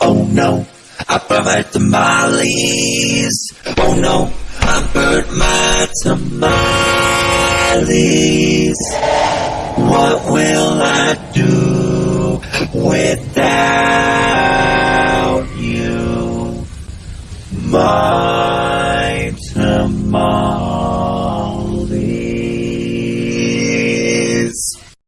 Oh no, I burnt tamales. Oh no, I burnt my tamales. What will I do without you? My